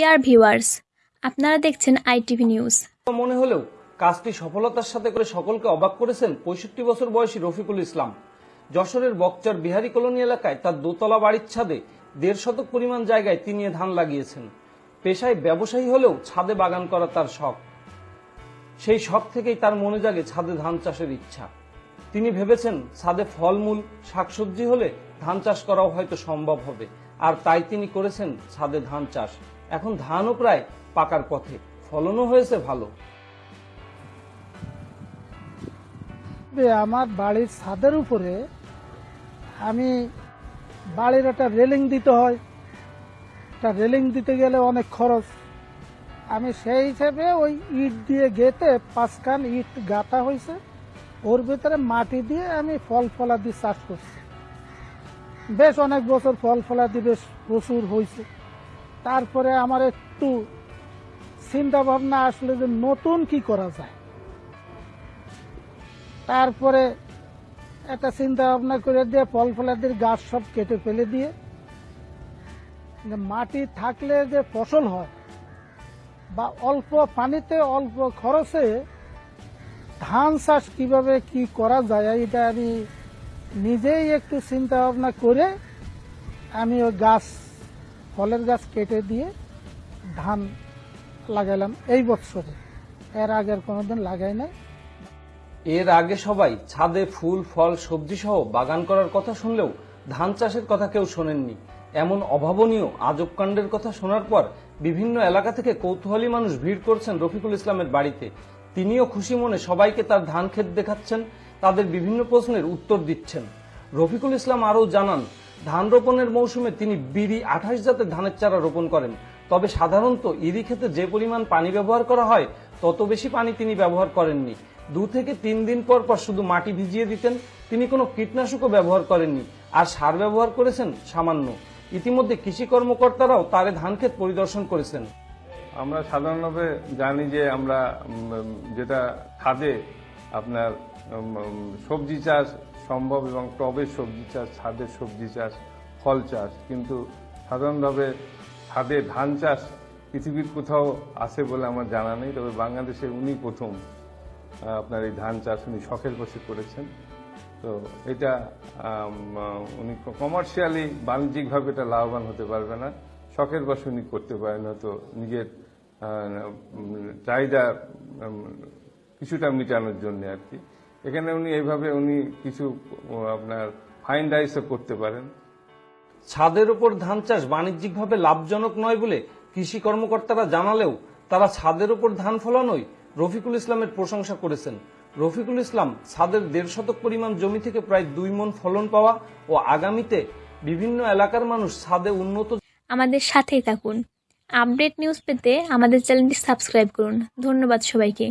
নমস্কার ভিউয়ার্স আপনারা দেখছেন আইটিভি নিউজ মনে হলেও কাজটি সফলতার সাথে করে সকলকে অবাক করেছেন পঁয়ষট্টি বছর বয়সী রফিকুল ইসলাম। যশোরের বকচার বিহারি কলোনি এলাকায় তার দোতলা বাড়ির ছাদে দেড় শতক পরিমাণ জায়গায় তিনি ধান লাগিয়েছেন। পেশায় ব্যবসায়ী হলেও ছাদে বাগান করা তার শখ। সেই শখ থেকেই তার মনে জাগে ছাদে ধান চাষের ইচ্ছা। তিনি ভেবেছেন ছাদে ফলমূল, শাকসবজি হলে ধান চাষ করাও হয়তো সম্ভব হবে। আর তাই তিনি করেছেন ছাদে ধান চাষ। এখন ধানও প্রায় পাকার পথে। ফলনও হয়েছে ভালো। আমার বাড়ির ছাদের উপরে আমি বাড়ির একটা রেলিং দিতে হয়। একটা রেলিং দিতে গেলে অনেক খরচ। আমি সেই হিসেবে ওই ইট দিয়ে গেতে পাঁচখান ইট গাঁথা হয়েছে। ওর ভিতরে মাটি দিয়ে আমি ফল ফলা দিয়ে চাষ করছি। বেশ অনেক বছর ফল ফলা দিয়ে বেশ প্রচুর হয়েছে। তারপরে আমার একটু চিন্তা ভাবনা আসলে যে নতুন কি করা যায়। তারপরে একটা চিন্তা ভাবনা করে দিয়ে ফল ফলাদির গাছ সব কেটে ফেলে দিয়ে মাটি থাকলে যে ফসল হয় বা অল্প পানিতে, অল্প খরচে ধান চাষ কীভাবে কি করা যায় এটা আমি নিজেই একটু চিন্তা ভাবনা করে আমি ওই গাছ ফলের গাছ কেটে দিয়ে ধান লাগাইলাম এই বছরে এর আগের কোনোদিন লাগাই নাই। এর আগে সবাই ছাদে ফুল, ফল, সবজি সহ বাগান করার কথা শুনলেও ধান চাষের কথা কেউ শোনেননি। এমন অভাবনীয় আজব কাণ্ডের কথা শোনার পর বিভিন্ন এলাকা থেকে কৌতূহলী মানুষ ভিড় করছেন রফিকুল ইসলামের বাড়িতে। তিনিও খুশি মনে সবাইকে তার ধান ক্ষেত দেখাচ্ছেন, তাদের বিভিন্ন প্রশ্নের উত্তর দিচ্ছেন। রফিকুল ইসলাম আরও জানান ধান রোপণের মৌসুমে তিনি বিড়ি আঠাশ জাতের ধানের চারা রোপণ করেন। তবে সাধারণত ইরি ক্ষেতে যে পরিমাণ পানি ব্যবহার করা হয়, তত বেশি পানি তিনি ব্যবহার করেননি। দু থেকে তিন দিন পর পর শুধু মাটি ভিজিয়ে দিতেন, তিনি কোনো কীটনাশকও ব্যবহার করেননি। আর সার ব্যবহার করেছেন সামান্য। ইতিমধ্যে কৃষি কর্মকর্তারাও তারে ধান ক্ষেত পরিদর্শন করেছেন। আমরা সাধারণভাবে জানি যে আমরা যেটা খাদে আপনার সবজি চাষ সম্ভব এবং টবের সবজি চাষ ছাদের সবজি চাষ, ফল চাষ। কিন্তু সাধারণভাবে ছাদে ধান চাষ পৃথিবীর কোথাও আছে বলে আমার জানা নেই, তবে বাংলাদেশে উনি প্রথম আপনার এই ধান চাষ উনি শখের বসে করেছেন। তো এটা উনি কমার্শিয়ালি বাণিজ্যিকভাবে এটা লাভবান হতে পারবে না। শখের বসে উনি করতে পারেন, হয়তো নিজের চাহিদা কিছুটা মেটানোর জন্য আর কি। এখানে উনি এইভাবে উনি কিছু আপনার ফাইন রাইসও করতে পারেন। ছাদের উপর ধান চাষ বাণিজ্যিকভাবে লাভজনক নয় বলে কৃষি কর্মকর্তারা জানালেও তারা ছাদের উপর ধান ফলানোই রফিকুল ইসলামের প্রশংসা করেছেন। রফিকুল ইসলাম ছাদের দেড় শতক পরিমাণ জমি থেকে প্রায় দুই মন ফলন পাওয়া ও আগামীতে বিভিন্ন এলাকার মানুষ ছাদে উন্নত আমাদের সাথেই থাকুন। আপডেট নিউজ পেতে আমাদের চ্যানেলটি সাবস্ক্রাইব করুন। ধন্যবাদ সবাইকে।